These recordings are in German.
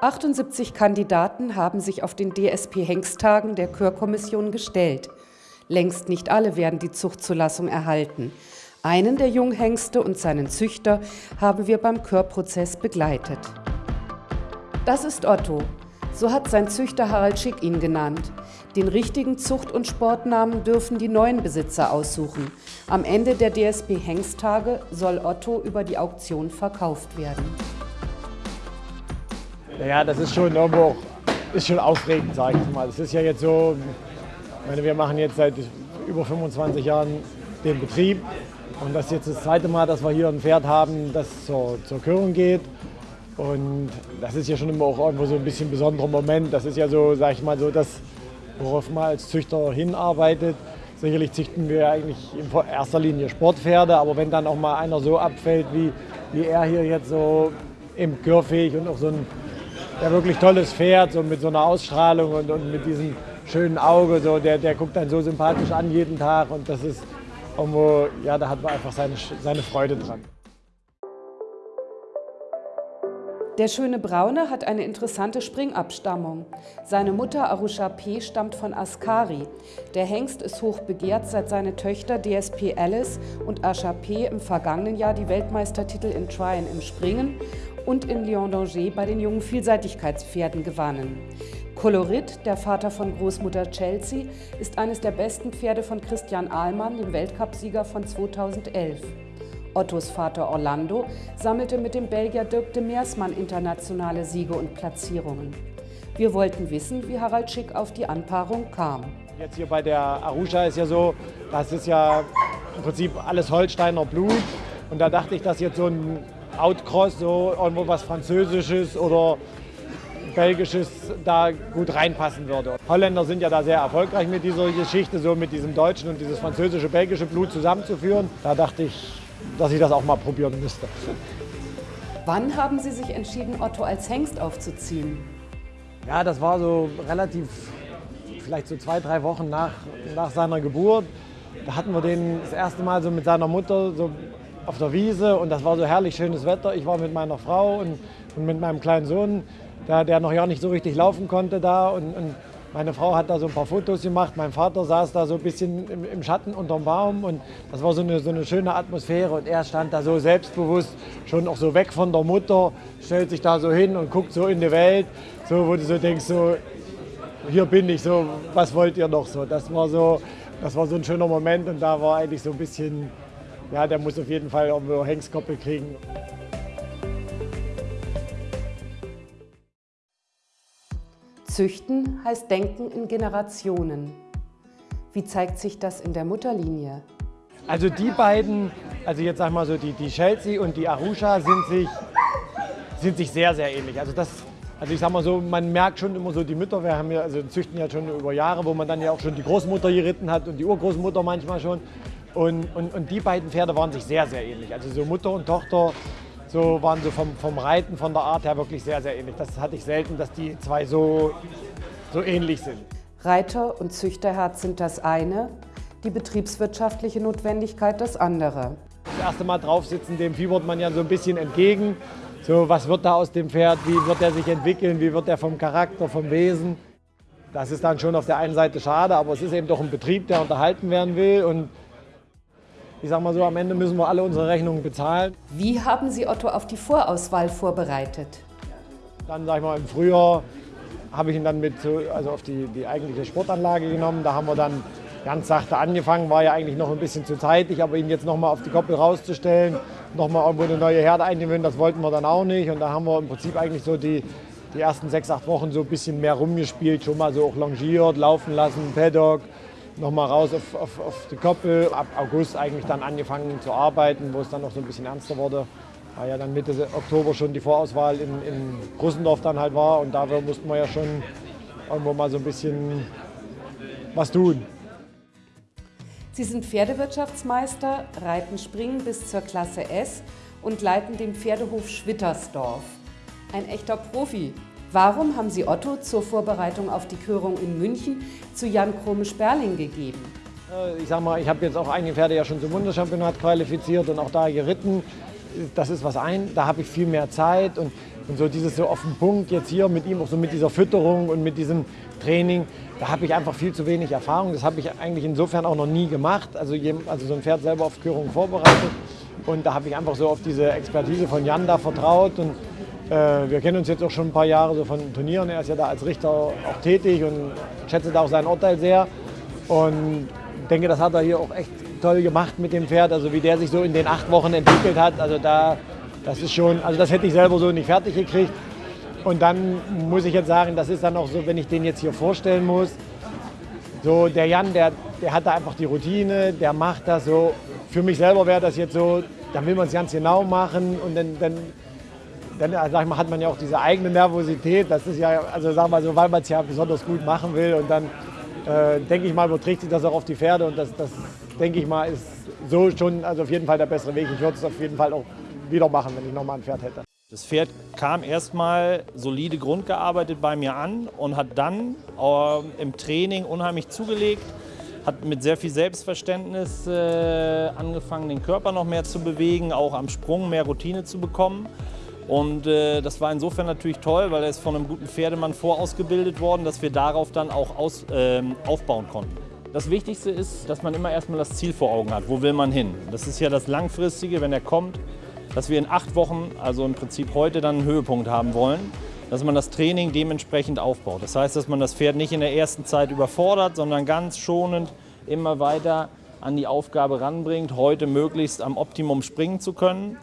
78 Kandidaten haben sich auf den DSP-Hengsttagen der Chörkommission gestellt. Längst nicht alle werden die Zuchtzulassung erhalten. Einen der Junghengste und seinen Züchter haben wir beim Chörprozess begleitet. Das ist Otto. So hat sein Züchter Harald Schick ihn genannt. Den richtigen Zucht- und Sportnamen dürfen die neuen Besitzer aussuchen. Am Ende der DSP Hengsttage soll Otto über die Auktion verkauft werden. Naja, das ist schon irgendwo ist schon aufregend, sage ich mal. Das ist ja jetzt so, meine, wir machen jetzt seit über 25 Jahren den Betrieb und das ist jetzt das zweite Mal, dass wir hier ein Pferd haben, das zur, zur Körung geht. Und das ist ja schon immer auch irgendwo so ein bisschen ein besonderer Moment. Das ist ja so, sag ich mal, so das, worauf man als Züchter hinarbeitet. Sicherlich züchten wir eigentlich in erster Linie Sportpferde, aber wenn dann auch mal einer so abfällt, wie, wie er hier jetzt so im Körfähig und auch so ein ja, wirklich tolles Pferd, so mit so einer Ausstrahlung und, und mit diesem schönen Auge, so, der, der guckt dann so sympathisch an jeden Tag und das ist irgendwo, ja, da hat man einfach seine, seine Freude dran. Der schöne Braune hat eine interessante Springabstammung. Seine Mutter Arusha P. stammt von Askari. Der Hengst ist hoch begehrt, seit seine Töchter DSP Alice und Asha P. im vergangenen Jahr die Weltmeistertitel in Tryon im Springen und in Lyon d'Angers bei den jungen Vielseitigkeitspferden gewannen. Colorit, der Vater von Großmutter Chelsea, ist eines der besten Pferde von Christian Ahlmann, dem Weltcupsieger von 2011. Ottos Vater Orlando sammelte mit dem Belgier Dirk de Meersmann internationale Siege und Platzierungen. Wir wollten wissen, wie Harald Schick auf die Anpaarung kam. Jetzt hier bei der Arusha ist ja so, das ist ja im Prinzip alles Holsteiner Blut. Und da dachte ich, dass jetzt so ein Outcross, so irgendwo was Französisches oder Belgisches da gut reinpassen würde. Holländer sind ja da sehr erfolgreich mit dieser Geschichte, so mit diesem deutschen und dieses französische, belgische Blut zusammenzuführen. Da dachte ich, dass ich das auch mal probieren müsste. Wann haben Sie sich entschieden, Otto als Hengst aufzuziehen? Ja, das war so relativ, vielleicht so zwei, drei Wochen nach, nach seiner Geburt. Da hatten wir den das erste Mal so mit seiner Mutter so auf der Wiese und das war so herrlich schönes Wetter. Ich war mit meiner Frau und, und mit meinem kleinen Sohn, der, der noch ja nicht so richtig laufen konnte da. Und, und meine Frau hat da so ein paar Fotos gemacht. Mein Vater saß da so ein bisschen im, im Schatten unterm Baum und das war so eine, so eine schöne Atmosphäre. Und er stand da so selbstbewusst, schon auch so weg von der Mutter, stellt sich da so hin und guckt so in die Welt, so, wo du so denkst, so, hier bin ich, so, was wollt ihr noch so? Das war so, das war so ein schöner Moment und da war eigentlich so ein bisschen, ja, der muss auf jeden Fall irgendwo Hengstkoppel kriegen. Züchten heißt Denken in Generationen. Wie zeigt sich das in der Mutterlinie? Also die beiden, also jetzt sag mal so, die, die Chelsea und die Arusha sind sich, sind sich sehr, sehr ähnlich. Also das, also ich sag mal so, man merkt schon immer so die Mütter, wir haben ja, also züchten ja schon über Jahre, wo man dann ja auch schon die Großmutter geritten hat und die Urgroßmutter manchmal schon. Und, und, und die beiden Pferde waren sich sehr, sehr ähnlich. Also so Mutter und Tochter so waren so vom, vom Reiten, von der Art her wirklich sehr, sehr ähnlich. Das hatte ich selten, dass die zwei so, so ähnlich sind. Reiter und Züchterherz sind das eine, die betriebswirtschaftliche Notwendigkeit das andere. Das erste Mal drauf sitzen, dem fiebert man ja so ein bisschen entgegen. So, was wird da aus dem Pferd, wie wird er sich entwickeln, wie wird er vom Charakter, vom Wesen. Das ist dann schon auf der einen Seite schade, aber es ist eben doch ein Betrieb, der unterhalten werden will. Und ich sag mal so, am Ende müssen wir alle unsere Rechnungen bezahlen. Wie haben Sie Otto auf die Vorauswahl vorbereitet? Dann sag ich mal im Frühjahr habe ich ihn dann mit also auf die, die eigentliche Sportanlage genommen. Da haben wir dann ganz sachte angefangen, war ja eigentlich noch ein bisschen zu zeitig, aber ihn jetzt nochmal auf die Koppel rauszustellen, nochmal irgendwo eine neue Herde eingewöhnen, das wollten wir dann auch nicht. Und da haben wir im Prinzip eigentlich so die, die ersten sechs, acht Wochen so ein bisschen mehr rumgespielt, schon mal so auch longiert, laufen lassen, Paddock, nochmal raus auf, auf, auf die Koppel. Ab August eigentlich dann angefangen zu arbeiten, wo es dann noch so ein bisschen ernster wurde. Weil ja dann Mitte Oktober schon die Vorauswahl in, in Russendorf dann halt war und dafür mussten wir ja schon irgendwo mal so ein bisschen was tun. Sie sind Pferdewirtschaftsmeister, reiten Springen bis zur Klasse S und leiten den Pferdehof Schwittersdorf. Ein echter Profi. Warum haben Sie Otto zur Vorbereitung auf die Körung in München zu Jan Krome-Sperling gegeben? Äh, ich sag mal, ich habe jetzt auch einige Pferde ja schon zum Bundeschampionat qualifiziert und auch da geritten. Das ist was ein, da habe ich viel mehr Zeit und Und so dieses so auf den Punkt jetzt hier mit ihm, auch so mit dieser Fütterung und mit diesem Training, da habe ich einfach viel zu wenig Erfahrung. Das habe ich eigentlich insofern auch noch nie gemacht. Also, also so ein Pferd selber auf Körung vorbereitet. Und da habe ich einfach so auf diese Expertise von Jan da vertraut. Und wir kennen uns jetzt auch schon ein paar Jahre so von Turnieren. Er ist ja da als Richter auch tätig und schätze da auch sein Urteil sehr. Und denke, das hat er hier auch echt toll gemacht mit dem Pferd. Also wie der sich so in den acht Wochen entwickelt hat. Also da, das ist schon, also das hätte ich selber so nicht fertig gekriegt. Und dann muss ich jetzt sagen, das ist dann auch so, wenn ich den jetzt hier vorstellen muss. So, der Jan, der, der hat da einfach die Routine, der macht das so. Für mich selber wäre das jetzt so, dann will man es ganz genau machen und dann, dann dann äh, sag mal, hat man ja auch diese eigene Nervosität. Das ist ja, also sag mal so, weil man es ja besonders gut machen will. Und dann äh, denke ich mal, überträgt sich das auch auf die Pferde. Und das, das denke ich mal, ist so schon also auf jeden Fall der bessere Weg. Ich würde es auf jeden Fall auch wieder machen, wenn ich nochmal ein Pferd hätte. Das Pferd kam erstmal solide grundgearbeitet bei mir an und hat dann äh, im Training unheimlich zugelegt hat mit sehr viel Selbstverständnis äh, angefangen, den Körper noch mehr zu bewegen, auch am Sprung mehr Routine zu bekommen. Und äh, das war insofern natürlich toll, weil er ist von einem guten Pferdemann vorausgebildet worden, dass wir darauf dann auch aus, äh, aufbauen konnten. Das Wichtigste ist, dass man immer erstmal das Ziel vor Augen hat. Wo will man hin? Das ist ja das Langfristige, wenn er kommt, dass wir in acht Wochen, also im Prinzip heute, dann einen Höhepunkt haben wollen. Dass man das Training dementsprechend aufbaut. Das heißt, dass man das Pferd nicht in der ersten Zeit überfordert, sondern ganz schonend immer weiter an die Aufgabe ranbringt, heute möglichst am Optimum springen zu können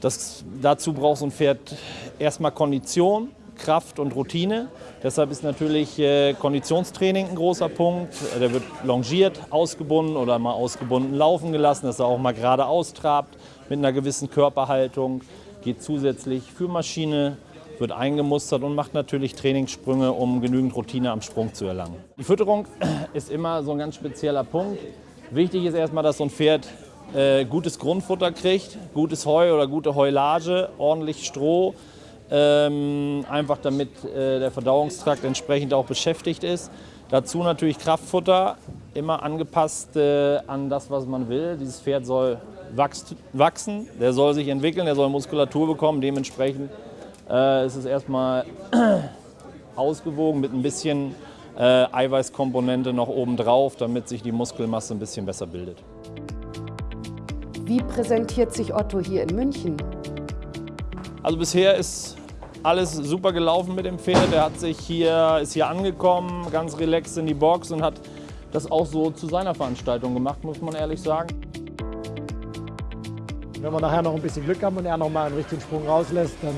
das, dazu braucht so ein Pferd erstmal Kondition, Kraft und Routine. Deshalb ist natürlich äh, Konditionstraining ein großer Punkt. Der wird longiert, ausgebunden oder mal ausgebunden laufen gelassen, dass er auch mal gerade austrabt mit einer gewissen Körperhaltung. Geht zusätzlich für Maschine, wird eingemustert und macht natürlich Trainingssprünge, um genügend Routine am Sprung zu erlangen. Die Fütterung ist immer so ein ganz spezieller Punkt. Wichtig ist erstmal, dass so ein Pferd äh, gutes Grundfutter kriegt, gutes Heu oder gute Heulage, ordentlich Stroh, ähm, einfach damit äh, der Verdauungstrakt entsprechend auch beschäftigt ist. Dazu natürlich Kraftfutter, immer angepasst äh, an das, was man will. Dieses Pferd soll wachsen, der soll sich entwickeln, der soll Muskulatur bekommen. Dementsprechend äh, ist es erstmal ausgewogen mit ein bisschen äh, Eiweißkomponente noch oben drauf, damit sich die Muskelmasse ein bisschen besser bildet. Wie präsentiert sich Otto hier in München? Also bisher ist alles super gelaufen mit dem Pferd. Er hat sich hier, ist hier angekommen, ganz relaxed in die Box und hat das auch so zu seiner Veranstaltung gemacht, muss man ehrlich sagen. Wenn wir nachher noch ein bisschen Glück haben und er noch mal einen richtigen Sprung rauslässt, dann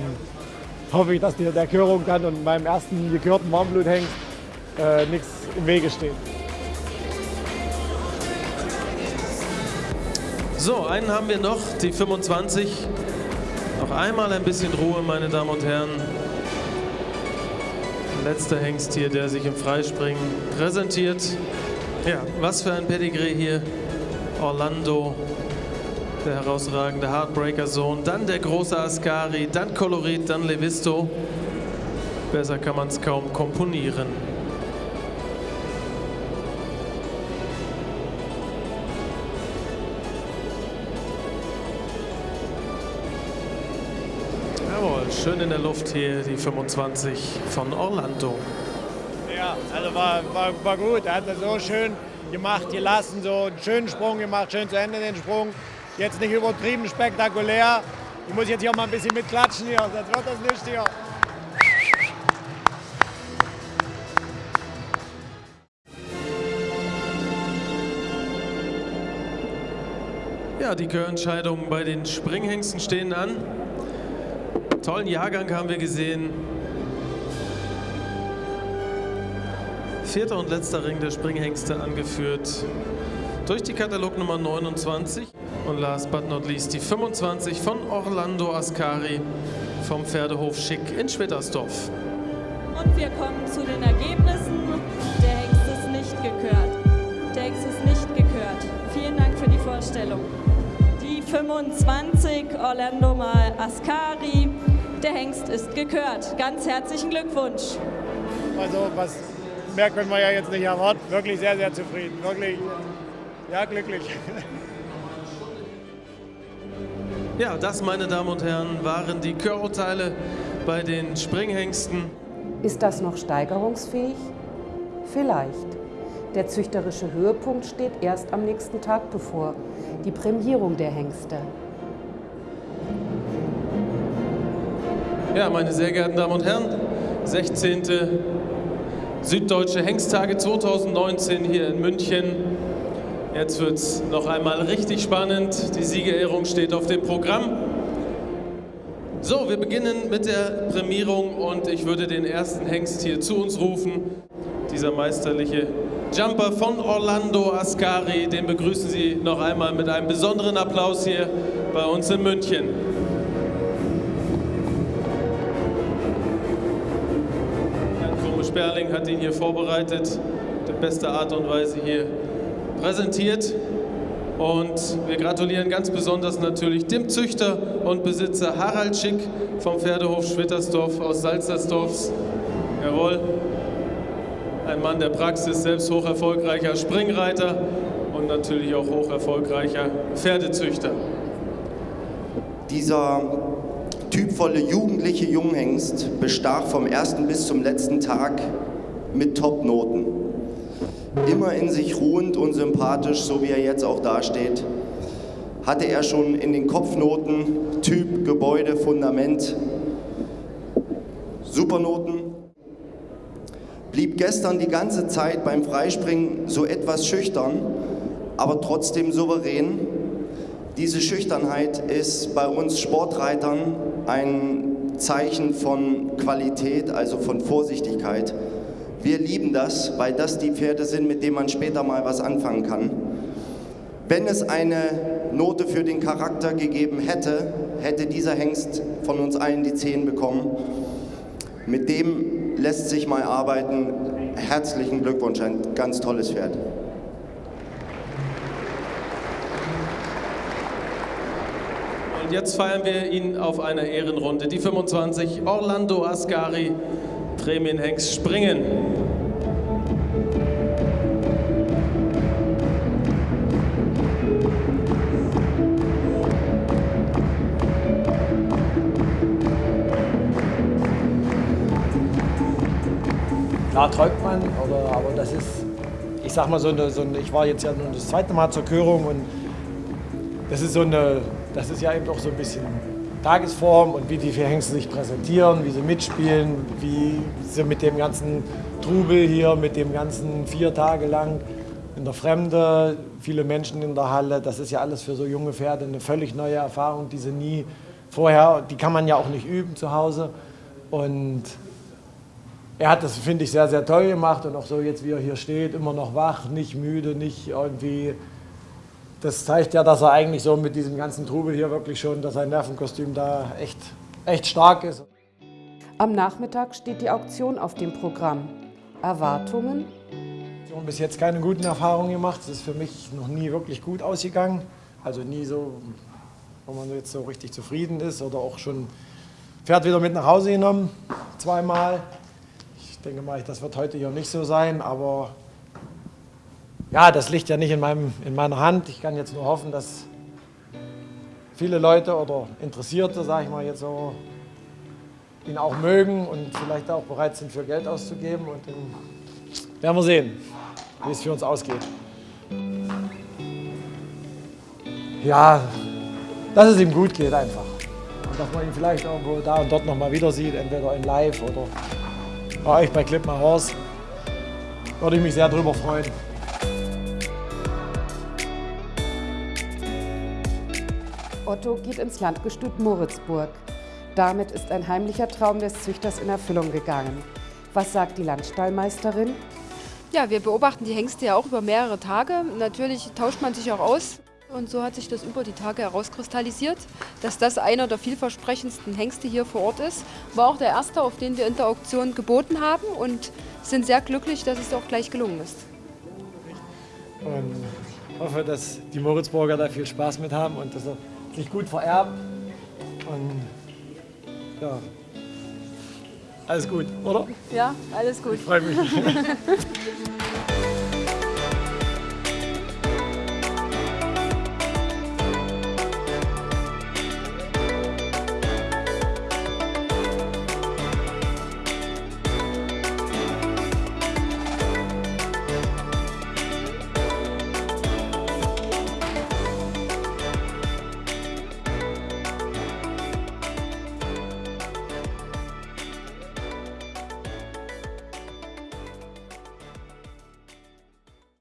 hoffe ich, dass der Körung kann und beim ersten gekörten Warmbluthengst äh, nichts im Wege steht. So, einen haben wir noch, die 25. Noch einmal ein bisschen Ruhe, meine Damen und Herren. Letzter Hengst hier, der sich im Freispringen präsentiert. Ja, was für ein Pedigree hier. Orlando, der herausragende Heartbreaker-Sohn. Dann der große Ascari, dann Colorit, dann Levisto. Besser kann man es kaum komponieren. Schön in der Luft hier, die 25 von Orlando. Ja, also war, war, war gut. Er hat das so schön gemacht, gelassen, so einen schönen Sprung gemacht, schön zu Ende den Sprung. Jetzt nicht übertrieben spektakulär. Ich muss jetzt hier mal ein bisschen mitklatschen hier, sonst wird das nicht hier. Ja, die Gehörentscheidungen bei den Springhengsten stehen an. Tollen Jahrgang haben wir gesehen. Vierter und letzter Ring der Springhengste angeführt durch die Katalognummer 29. Und last but not least die 25 von Orlando Ascari vom Pferdehof Schick in Schwittersdorf. Und wir kommen zu den Ergebnissen. Der Hengst ist nicht gekürt. Der Hengst ist nicht gekürt. Vielen Dank für die Vorstellung. Die 25 Orlando mal Ascari der Hengst ist gekürt. Ganz herzlichen Glückwunsch. Also was mehr können wir ja jetzt nicht erwarten. Wirklich sehr, sehr zufrieden. Wirklich, ja, glücklich. Ja, das, meine Damen und Herren, waren die Chörurteile bei den Springhengsten. Ist das noch steigerungsfähig? Vielleicht. Der züchterische Höhepunkt steht erst am nächsten Tag bevor, die Prämierung der Hengste. Ja, meine sehr geehrten Damen und Herren, 16. Süddeutsche Hengsttage 2019 hier in München. Jetzt wird es noch einmal richtig spannend. Die Siegerehrung steht auf dem Programm. So, wir beginnen mit der Prämierung und ich würde den ersten Hengst hier zu uns rufen. Dieser meisterliche Jumper von Orlando Ascari, den begrüßen Sie noch einmal mit einem besonderen Applaus hier bei uns in München. Sperling hat ihn hier vorbereitet, die beste Art und Weise hier präsentiert. Und wir gratulieren ganz besonders natürlich dem Züchter und Besitzer Harald Schick vom Pferdehof Schwittersdorf aus Salzersdorfs. Jawohl, ein Mann der Praxis, selbst hoch erfolgreicher Springreiter und natürlich auch hoch erfolgreicher Pferdezüchter. Dieser typvolle jugendliche Junghengst bestach vom ersten bis zum letzten Tag mit Top-Noten. Immer in sich ruhend und sympathisch, so wie er jetzt auch dasteht, hatte er schon in den Kopfnoten Typ, Gebäude, Fundament Supernoten. Blieb gestern die ganze Zeit beim Freispringen so etwas schüchtern, aber trotzdem souverän. Diese Schüchternheit ist bei uns Sportreitern ein Zeichen von Qualität, also von Vorsichtigkeit. Wir lieben das, weil das die Pferde sind, mit denen man später mal was anfangen kann. Wenn es eine Note für den Charakter gegeben hätte, hätte dieser Hengst von uns allen die 10 bekommen. Mit dem lässt sich mal arbeiten. Herzlichen Glückwunsch, ein ganz tolles Pferd. Und jetzt feiern wir ihn auf einer Ehrenrunde. Die 25 Orlando Ascari Prämienhengst springen. Klar träumt man, oder, aber das ist, ich sag mal so eine, so eine, ich war jetzt ja nun das zweite Mal zur Körung und das ist so eine, das ist ja eben auch so ein bisschen Tagesform und wie die vier Hengste sich präsentieren, wie sie mitspielen, wie sie mit dem ganzen Trubel hier, mit dem ganzen vier Tage lang in der Fremde, viele Menschen in der Halle, das ist ja alles für so junge Pferde eine völlig neue Erfahrung, die sie nie vorher, die kann man ja auch nicht üben zu Hause und er hat das, finde ich, sehr, sehr toll gemacht und auch so jetzt, wie er hier steht, immer noch wach, nicht müde, nicht irgendwie. Das zeigt ja, dass er eigentlich so mit diesem ganzen Trubel hier wirklich schon, dass sein Nervenkostüm da echt, echt stark ist. Am Nachmittag steht die Auktion auf dem Programm. Erwartungen? Ich habe bis jetzt keine guten Erfahrungen gemacht. Es ist für mich noch nie wirklich gut ausgegangen. Also nie so, wo man jetzt so richtig zufrieden ist oder auch schon Pferd wieder mit nach Hause genommen, zweimal. Ich denke mal, das wird heute hier nicht so sein, aber ja, das liegt ja nicht in, meinem, in meiner Hand. Ich kann jetzt nur hoffen, dass viele Leute oder Interessierte, sage ich mal jetzt so, ihn auch mögen und vielleicht auch bereit sind, für Geld auszugeben. Und dann werden wir sehen, wie es für uns ausgeht. Ja, dass es ihm gut geht einfach. Und dass man ihn vielleicht irgendwo da und dort nochmal wieder sieht, entweder in Live oder bei euch bei Clip My Horse. Würde ich mich sehr drüber freuen. Otto geht ins Landgestüt Moritzburg. Damit ist ein heimlicher Traum des Züchters in Erfüllung gegangen. Was sagt die Landstallmeisterin? Ja, wir beobachten die Hengste ja auch über mehrere Tage. Natürlich tauscht man sich auch aus. Und so hat sich das über die Tage herauskristallisiert, dass das einer der vielversprechendsten Hengste hier vor Ort ist. War auch der erste, auf den wir in der Auktion geboten haben und sind sehr glücklich, dass es auch gleich gelungen ist. Und hoffe, dass die Moritzburger da viel Spaß mit haben und dass er sich gut vererbt. Und ja, alles gut, oder? Ja, alles gut. Ich freue mich.